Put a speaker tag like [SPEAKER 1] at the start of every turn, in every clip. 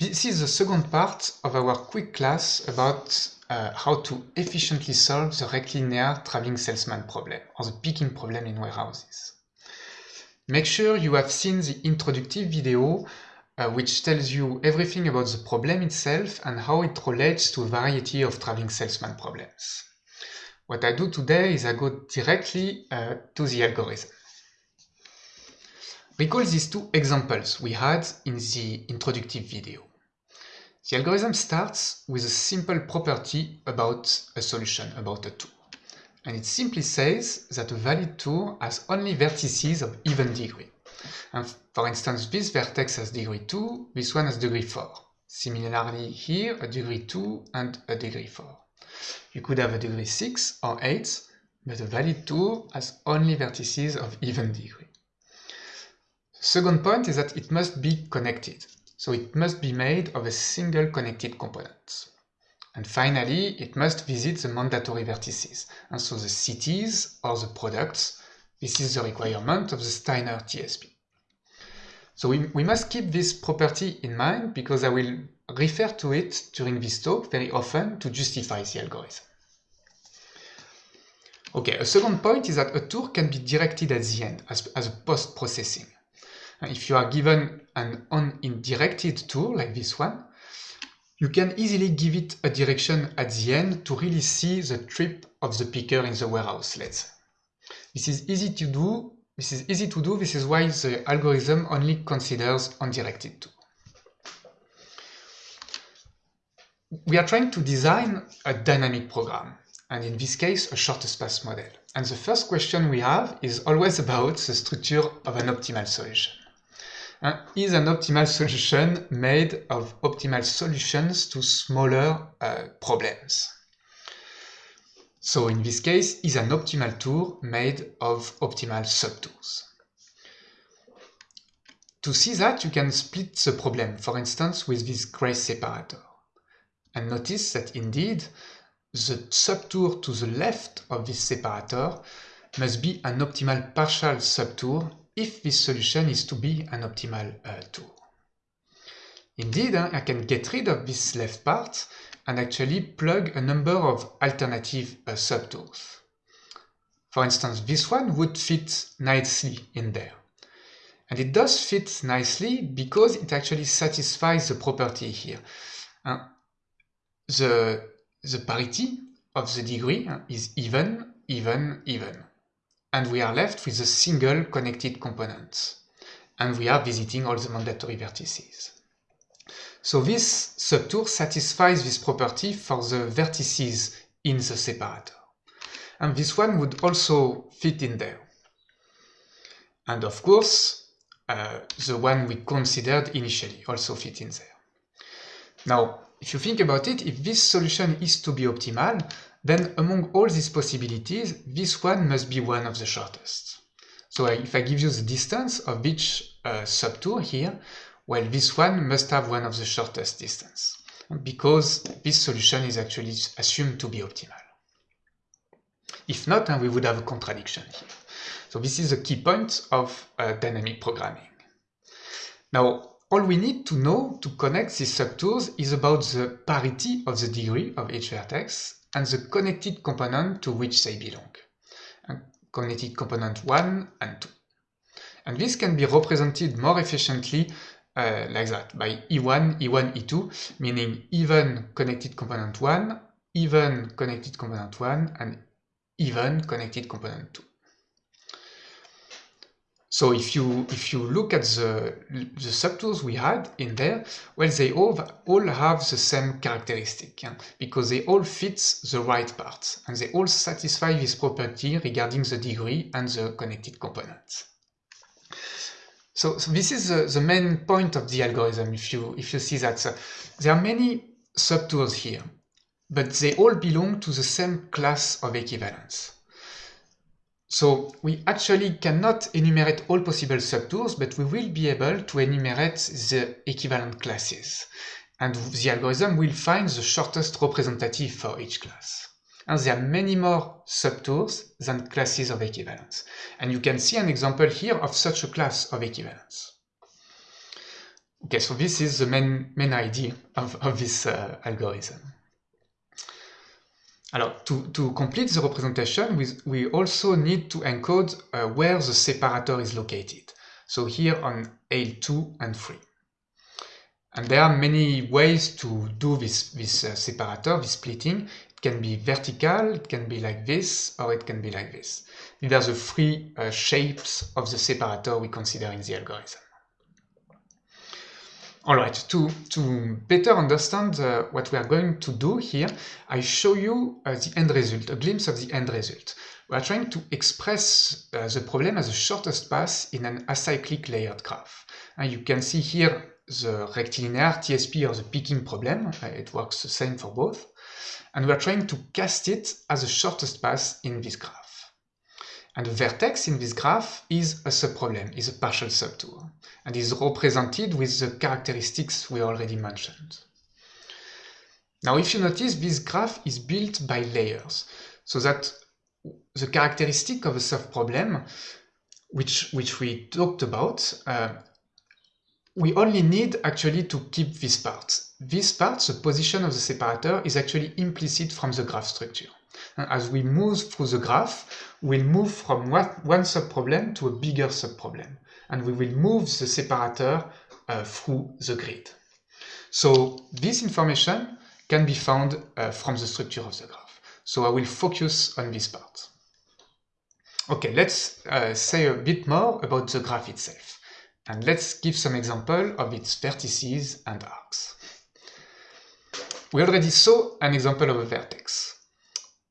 [SPEAKER 1] This is the second part of our quick class about uh, how to efficiently solve the rectilinear traveling salesman problem or the picking problem in warehouses. Make sure you have seen the introductory video uh, which tells you everything about the problem itself and how it relates to a variety of traveling salesman problems. What I do today is I go directly uh, to the algorithm. Recall these two examples we had in the introductory video. The algorithm starts with a simple property about a solution, about a tour. And it simply says that a valid tour has only vertices of even degree. And for instance, this vertex has degree 2, this one has degree 4. Similarly here, a degree 2 and a degree 4. You could have a degree 6 or 8, but a valid tour has only vertices of even degree. The Second point is that it must be connected, so it must be made of a single connected component. And finally, it must visit the mandatory vertices, and so the cities or the products. This is the requirement of the Steiner TSP. So we, we must keep this property in mind because I will refer to it during this talk very often to justify the algorithm. Okay, a second point is that a tour can be directed at the end as, as a post-processing. If you are given an undirected tour like this one, you can easily give it a direction at the end to really see the trip of the picker in the warehouse, let's. This is easy to do. This is easy to do. This is why the algorithm only considers undirected tour. We are trying to design a dynamic program, and in this case, a shortest path model. And the first question we have is always about the structure of an optimal solution uh, is an optimal solution made of optimal solutions to smaller uh, problems. So in this case, is an optimal tour made of optimal subtours. To see that, you can split the problem, for instance, with this gray separator. And notice that indeed, the subtour to the left of this separator must be an optimal partial subtour if this solution is to be an optimal uh, tour. Indeed, uh, I can get rid of this left part and actually plug a number of alternative uh, subtours. For instance, this one would fit nicely in there. And it does fit nicely because it actually satisfies the property here. Uh, the, the parity of the degree uh, is even, even, even and we are left with a single connected component. And we are visiting all the mandatory vertices. So this subtour satisfies this property for the vertices in the separator. And this one would also fit in there. And of course, uh, the one we considered initially also fit in there. Now, if you think about it, if this solution is to be optimal, then among all these possibilities, this one must be one of the shortest. So if I give you the distance of each uh, subtour here, well, this one must have one of the shortest distance, because this solution is actually assumed to be optimal. If not, then we would have a contradiction here. So this is a key point of uh, dynamic programming. Now, all we need to know to connect these subtours is about the parity of the degree of each vertex and the connected component to which they belong. And connected component 1 and 2. And this can be represented more efficiently uh, like that, by E1, E1, E2, meaning even connected component 1, even connected component 1, and even connected component 2. So if you if you look at the the subtours we had in there, well, they all all have the same characteristic yeah? because they all fit the right parts and they all satisfy this property regarding the degree and the connected components. So, so this is the, the main point of the algorithm. If you if you see that so there are many subtours here, but they all belong to the same class of equivalence. So we actually cannot enumerate all possible subtours, but we will be able to enumerate the equivalent classes. And the algorithm will find the shortest representative for each class. And there are many more subtours than classes of equivalence. And you can see an example here of such a class of equivalence. Okay, so this is the main, main idea of, of this uh, algorithm. Alors, to, to complete the representation, we, we also need to encode uh, where the separator is located. So here on aisle 2 and 3. And there are many ways to do this, this uh, separator, this splitting. It can be vertical, it can be like this, or it can be like this. These are the three uh, shapes of the separator we consider in the algorithm. All right, to, to better understand uh, what we are going to do here, I show you uh, the end result, a glimpse of the end result. We are trying to express uh, the problem as the shortest path in an acyclic layered graph. And you can see here the rectilinear TSP or the picking problem. Uh, it works the same for both. And we are trying to cast it as the shortest path in this graph. And the vertex in this graph is a subproblem, is a partial subtour, and is represented with the characteristics we already mentioned. Now, if you notice, this graph is built by layers, so that the characteristic of a subproblem, which, which we talked about, uh, we only need actually to keep this part. This part, the position of the separator, is actually implicit from the graph structure. As we move through the graph, we'll move from one subproblem to a bigger subproblem. And we will move the separator uh, through the grid. So this information can be found uh, from the structure of the graph. So I will focus on this part. Okay, let's uh, say a bit more about the graph itself. And let's give some example of its vertices and arcs. We already saw an example of a vertex.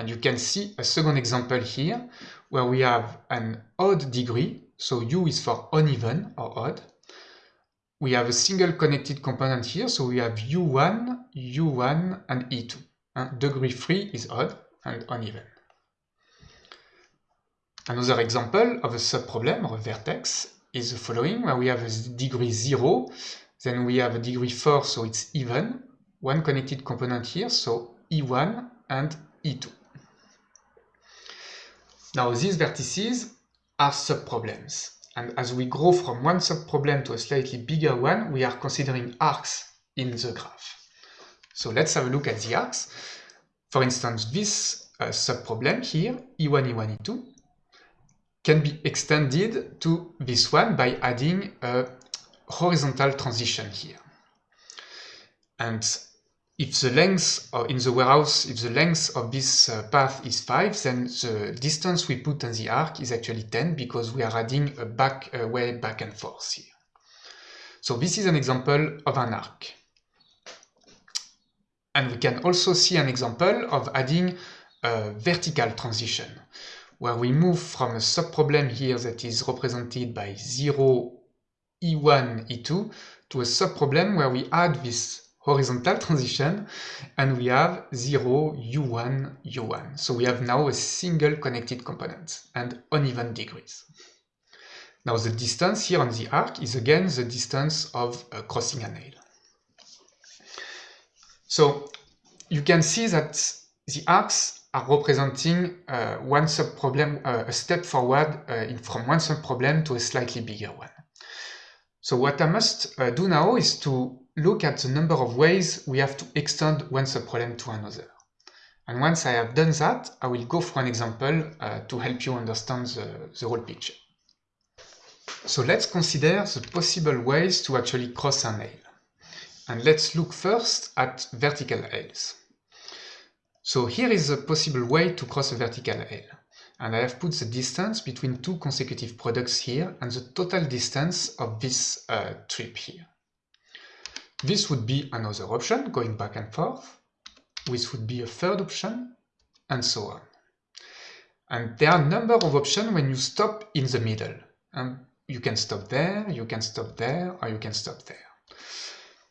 [SPEAKER 1] And you can see a second example here, where we have an odd degree, so u is for uneven or odd. We have a single connected component here, so we have u1, u1, and e2. And degree 3 is odd and uneven. Another example of a subproblem or a vertex is the following, where we have a degree 0, then we have a degree 4, so it's even, one connected component here, so e1 and e2. Now these vertices are subproblems. And as we grow from one subproblem to a slightly bigger one, we are considering arcs in the graph. So let's have a look at the arcs. For instance, this uh, subproblem here, E1, E1, E2, can be extended to this one by adding a horizontal transition here. And if the length or in the warehouse, if the length of this uh, path is 5, then the distance we put on the arc is actually 10 because we are adding a back a way back and forth here. So this is an example of an arc. And we can also see an example of adding a vertical transition, where we move from a subproblem here that is represented by 0, E1, E2, to a subproblem where we add this horizontal transition and we have 0, u1, u1. So we have now a single connected component and uneven degrees. Now the distance here on the arc is again the distance of uh, crossing an aisle. So you can see that the arcs are representing uh, one subproblem, uh, a step forward uh, in, from one subproblem to a slightly bigger one. So what I must uh, do now is to look at the number of ways we have to extend one subproblem to another. And once I have done that, I will go for an example uh, to help you understand the, the whole picture. So let's consider the possible ways to actually cross an aisle. And let's look first at vertical aisles. So here is a possible way to cross a vertical nail. And I have put the distance between two consecutive products here and the total distance of this uh, trip here. This would be another option, going back and forth. This would be a third option, and so on. And there are a number of options when you stop in the middle. And you can stop there, you can stop there, or you can stop there.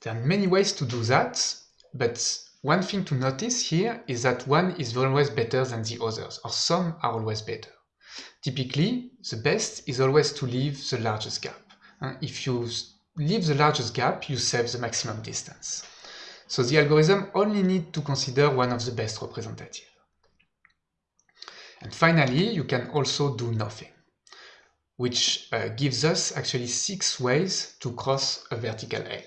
[SPEAKER 1] There are many ways to do that, but one thing to notice here is that one is always better than the others, or some are always better. Typically, the best is always to leave the largest gap. And if you leave the largest gap, you save the maximum distance. So the algorithm only needs to consider one of the best representative. And finally, you can also do nothing. which uh, gives us actually six ways to cross a vertical aisle.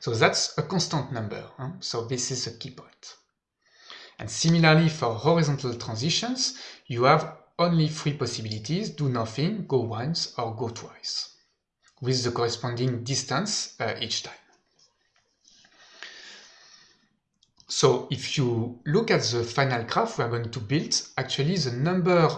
[SPEAKER 1] So that's a constant number, huh? so this is a key point. And similarly for horizontal transitions, you have only three possibilities, do nothing, go once or go twice, with the corresponding distance uh, each time. So if you look at the final graph we are going to build, actually the number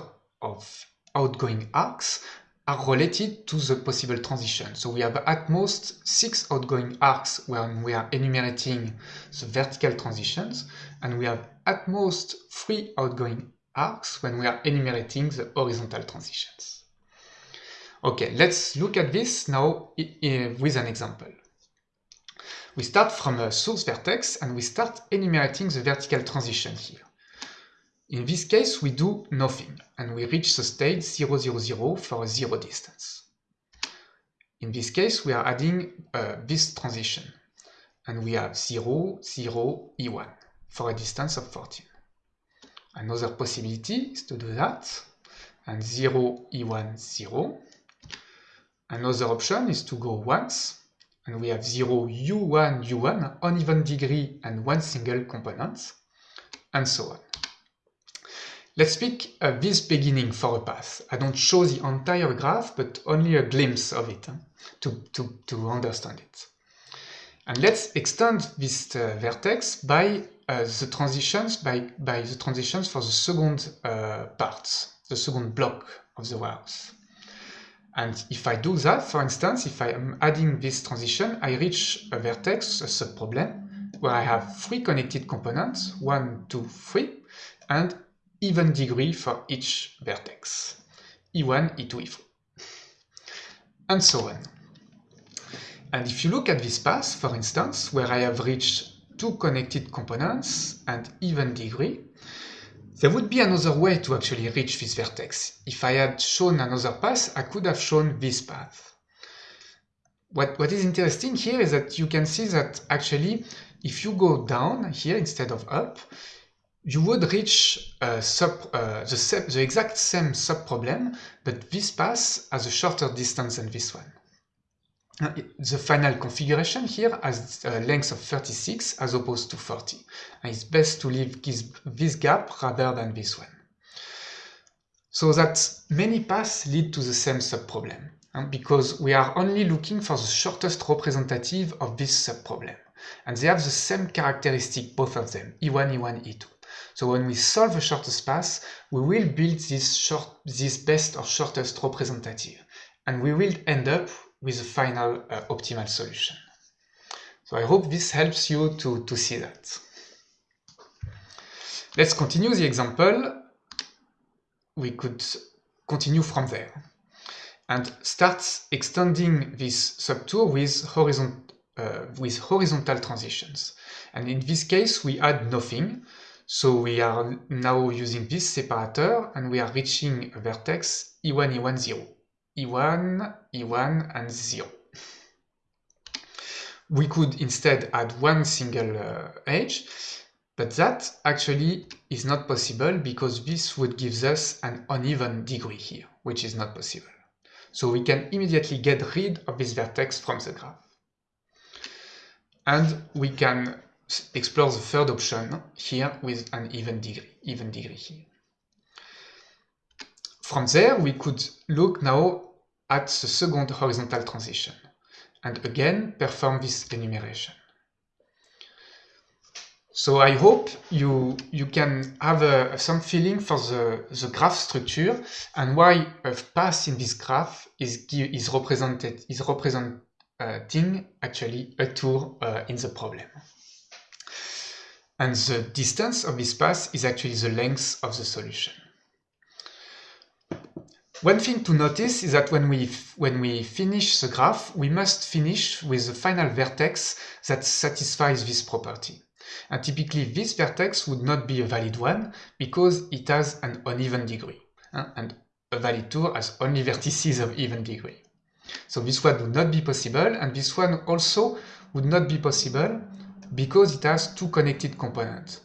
[SPEAKER 1] of outgoing arcs are related to the possible transition. So we have at most six outgoing arcs when we are enumerating the vertical transitions, and we have at most three outgoing arcs when we are enumerating the horizontal transitions. Okay, let's look at this now with an example. We start from a source vertex and we start enumerating the vertical transition here. In this case, we do nothing and we reach the state 0, 0, 0 for a zero distance. In this case, we are adding uh, this transition and we have 0, 0, E1 for a distance of 14. Another possibility is to do that and 0, E1, 0. Another option is to go once and we have 0 u1 u1 uneven degree and one single component and so on. Let's pick uh, this beginning for a path. I don't show the entire graph but only a glimpse of it huh, to, to, to understand it. And let's extend this uh, vertex by uh, the transitions by, by the transitions for the second uh, part, the second block of the warehouse. And if I do that, for instance, if I am adding this transition, I reach a vertex, a subproblem, where I have three connected components, one, two, three, and even degree for each vertex, E1, E2, E3, and so on. And if you look at this path, for instance, where I have reached two connected components and even degree, there would be another way to actually reach this vertex. If I had shown another path, I could have shown this path. What, what is interesting here is that you can see that actually, if you go down here instead of up, you would reach uh, sub, uh, the, the exact same sub-problem, but this path has a shorter distance than this one. The final configuration here has a length of 36 as opposed to 40. And it's best to leave this gap rather than this one. So that many paths lead to the same subproblem, um, because we are only looking for the shortest representative of this subproblem. And they have the same characteristic, both of them, E1, E1, E2. So when we solve the shortest path, we will build this, short, this best or shortest representative. And we will end up with a final uh, optimal solution. So I hope this helps you to, to see that. Let's continue the example. We could continue from there and start extending this subtour with, uh, with horizontal transitions. And in this case, we add nothing. So we are now using this separator and we are reaching a vertex E1, E1, 0. E1, E1, and 0. We could instead add one single uh, edge, but that actually is not possible because this would give us an uneven degree here, which is not possible. So we can immediately get rid of this vertex from the graph. And we can explore the third option here with an even degree, even degree here. From there, we could look now at the second horizontal transition, and again perform this enumeration. So I hope you, you can have some feeling for the, the graph structure and why a path in this graph is, is represented is representing actually a tour uh, in the problem. And the distance of this path is actually the length of the solution. One thing to notice is that when we, when we finish the graph, we must finish with the final vertex that satisfies this property. And typically this vertex would not be a valid one because it has an uneven degree. And a valid tour has only vertices of even degree. So this one would not be possible and this one also would not be possible because it has two connected components.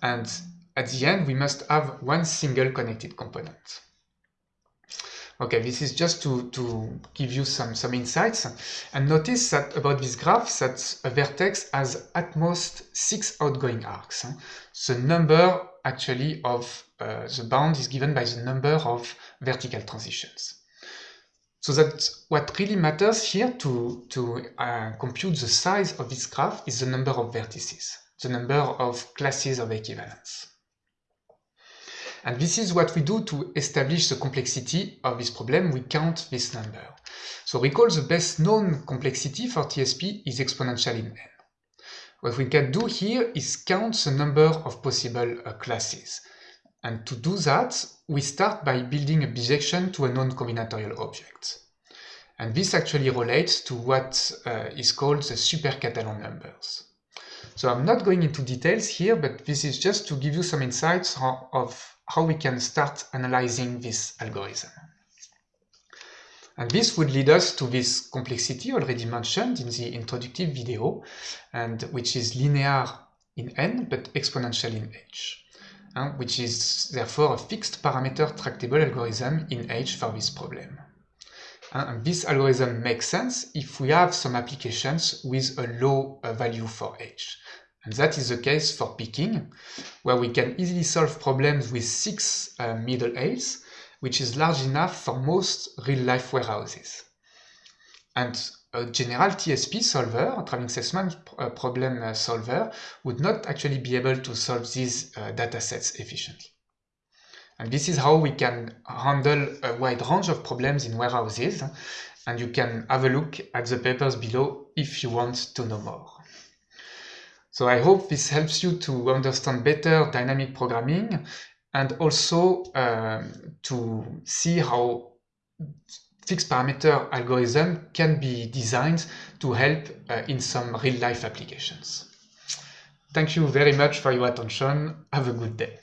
[SPEAKER 1] And at the end we must have one single connected component. Okay, this is just to, to give you some, some insights. And notice that about this graph that a vertex has at most six outgoing arcs. The number actually of uh, the bound is given by the number of vertical transitions. So that what really matters here to, to uh, compute the size of this graph is the number of vertices, the number of classes of equivalence. And this is what we do to establish the complexity of this problem. We count this number. So recall the best known complexity for TSP is exponential in n. What we can do here is count the number of possible uh, classes. And to do that, we start by building a bijection to a non-combinatorial object. And this actually relates to what uh, is called the super-Catalan numbers. So I'm not going into details here, but this is just to give you some insights of how we can start analyzing this algorithm. And this would lead us to this complexity already mentioned in the introductive video, and which is linear in n, but exponential in h uh, which is therefore a fixed parameter tractable algorithm in H for this problem. And this algorithm makes sense if we have some applications with a low uh, value for H. And that is the case for picking, where we can easily solve problems with six uh, middle aisles, which is large enough for most real-life warehouses. And a general TSP solver, a traveling salesman uh, problem uh, solver, would not actually be able to solve these uh, datasets efficiently. And this is how we can handle a wide range of problems in warehouses, and you can have a look at the papers below if you want to know more. So I hope this helps you to understand better dynamic programming and also um, to see how fixed parameter algorithm can be designed to help uh, in some real-life applications. Thank you very much for your attention. Have a good day.